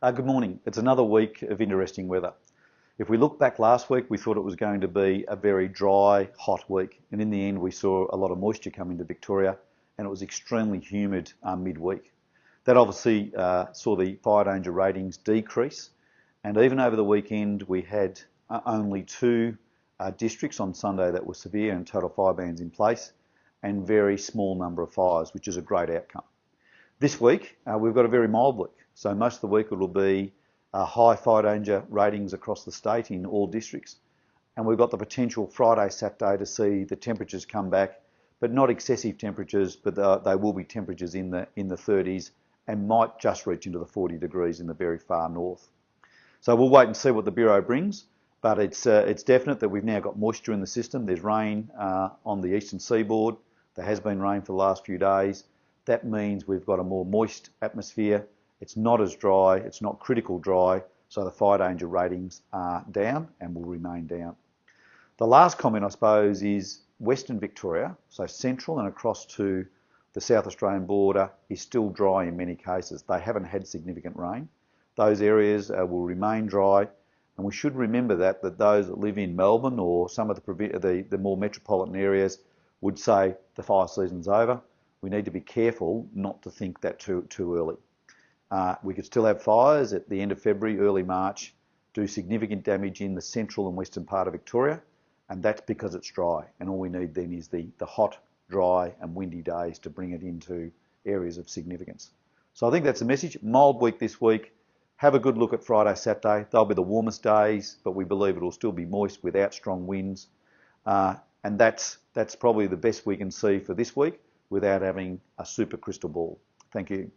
Uh, good morning. It's another week of interesting weather. If we look back last week, we thought it was going to be a very dry, hot week. And in the end, we saw a lot of moisture come into Victoria and it was extremely humid uh, midweek. That obviously uh, saw the fire danger ratings decrease. And even over the weekend, we had uh, only two uh, districts on Sunday that were severe and total fire bans in place and very small number of fires, which is a great outcome. This week, uh, we've got a very mild week. So most of the week it will be uh, high fire danger ratings across the state in all districts. And we've got the potential Friday, Saturday to see the temperatures come back, but not excessive temperatures, but uh, they will be temperatures in the, in the 30s and might just reach into the 40 degrees in the very far north. So we'll wait and see what the Bureau brings, but it's, uh, it's definite that we've now got moisture in the system. There's rain uh, on the eastern seaboard. There has been rain for the last few days. That means we've got a more moist atmosphere it's not as dry, it's not critical dry, so the fire danger ratings are down and will remain down. The last comment, I suppose, is Western Victoria, so central and across to the South Australian border, is still dry in many cases. They haven't had significant rain. Those areas uh, will remain dry, and we should remember that that those that live in Melbourne or some of the, the, the more metropolitan areas would say the fire season's over. We need to be careful not to think that too, too early. Uh, we could still have fires at the end of February, early March, do significant damage in the central and western part of Victoria, and that's because it's dry. And all we need then is the, the hot, dry, and windy days to bring it into areas of significance. So I think that's the message. Mild week this week. Have a good look at Friday, Saturday. They'll be the warmest days, but we believe it'll still be moist without strong winds. Uh, and that's, that's probably the best we can see for this week without having a super crystal ball. Thank you.